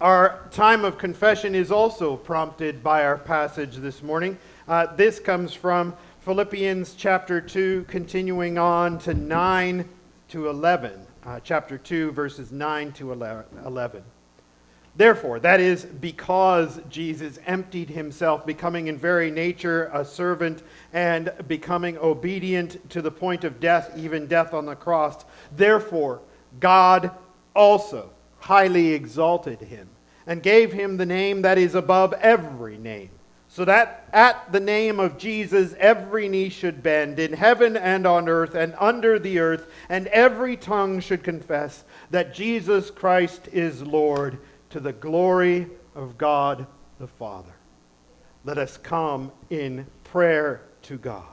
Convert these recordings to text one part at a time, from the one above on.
Our time of confession is also prompted by our passage this morning. Uh, this comes from Philippians chapter 2, continuing on to 9 to 11. Uh, chapter 2, verses 9 to 11. Therefore, that is because Jesus emptied himself, becoming in very nature a servant and becoming obedient to the point of death, even death on the cross. Therefore, God also highly exalted him and gave him the name that is above every name, so that at the name of Jesus every knee should bend in heaven and on earth and under the earth, and every tongue should confess that Jesus Christ is Lord to the glory of God the Father. Let us come in prayer to God.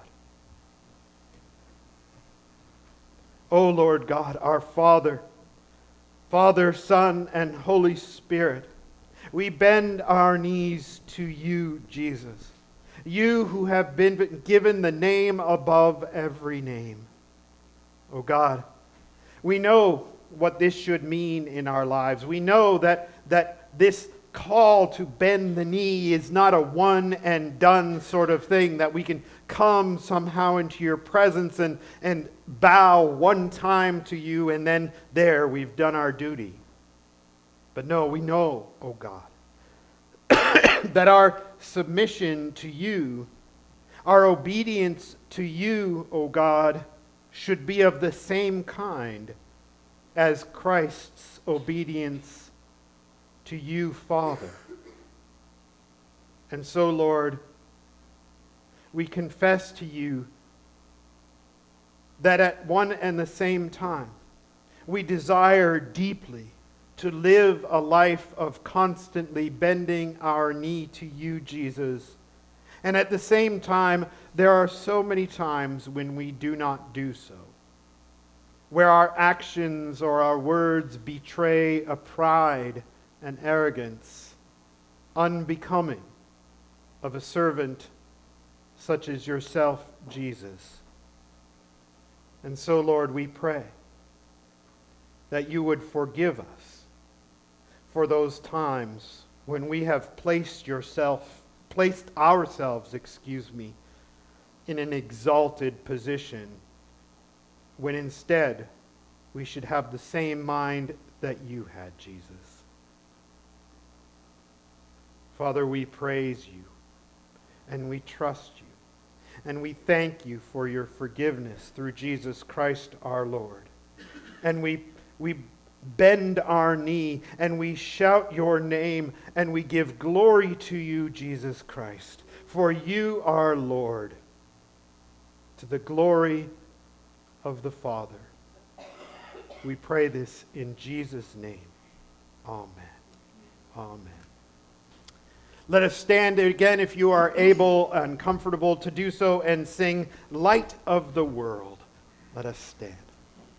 O Lord God, our Father, Father, Son, and Holy Spirit, we bend our knees to you, Jesus, you who have been given the name above every name. O God, we know what this should mean in our lives. We know that, that this call to bend the knee is not a one and done sort of thing that we can come somehow into your presence and, and bow one time to you and then there we've done our duty. But no, we know, oh God, that our submission to you, our obedience to you, oh God, should be of the same kind as Christ's obedience to you, Father. And so, Lord, we confess to you that at one and the same time, we desire deeply to live a life of constantly bending our knee to you, Jesus. And at the same time, there are so many times when we do not do so where our actions or our words betray a pride and arrogance unbecoming of a servant such as yourself, Jesus. And so, Lord, we pray that you would forgive us for those times when we have placed yourself, placed ourselves, excuse me, in an exalted position when instead we should have the same mind that you had, Jesus. Father, we praise you and we trust you and we thank you for your forgiveness through Jesus Christ our Lord. And we, we bend our knee and we shout your name and we give glory to you, Jesus Christ, for you are Lord, to the glory of the Father. We pray this in Jesus' name. Amen. Amen. Let us stand again, if you are able and comfortable to do so, and sing Light of the World. Let us stand.